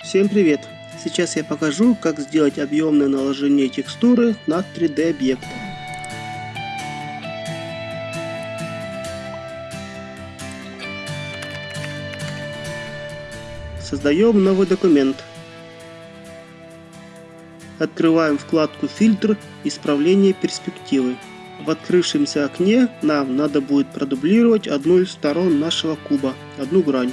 Всем привет! Сейчас я покажу, как сделать объемное наложение текстуры на 3D объект. Создаем новый документ. Открываем вкладку «Фильтр. Исправление перспективы». В открывшемся окне нам надо будет продублировать одну из сторон нашего куба, одну грань.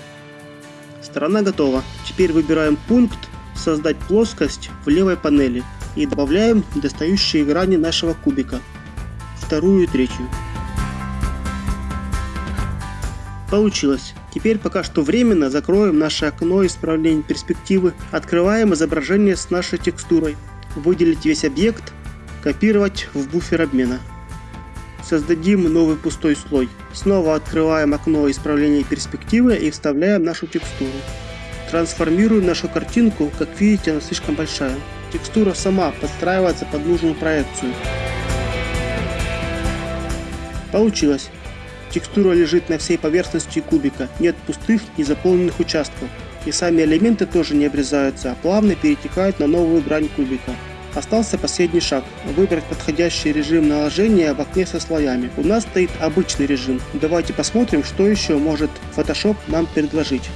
Сторона готова. Теперь выбираем пункт «Создать плоскость» в левой панели и добавляем недостающие грани нашего кубика, вторую и третью. Получилось. Теперь пока что временно закроем наше окно исправления перспективы, открываем изображение с нашей текстурой, выделить весь объект, копировать в буфер обмена. Создадим новый пустой слой. Снова открываем окно исправления перспективы и вставляем нашу текстуру. Трансформируем нашу картинку, как видите она слишком большая. Текстура сама подстраивается под нужную проекцию. Получилось. Текстура лежит на всей поверхности кубика, нет пустых и заполненных участков. И сами элементы тоже не обрезаются, а плавно перетекают на новую грань кубика. Остался последний шаг – выбрать подходящий режим наложения в окне со слоями. У нас стоит обычный режим. Давайте посмотрим, что еще может Photoshop нам предложить.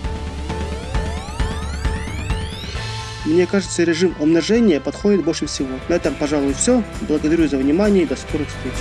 Мне кажется, режим умножения подходит больше всего. На этом, пожалуй, все. Благодарю за внимание и до скорых встреч.